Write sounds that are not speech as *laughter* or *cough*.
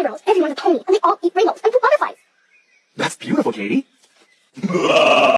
eyebrows, everyone's a pony, and they all eat rainbows and poop butterflies. That's beautiful, Katie. *laughs*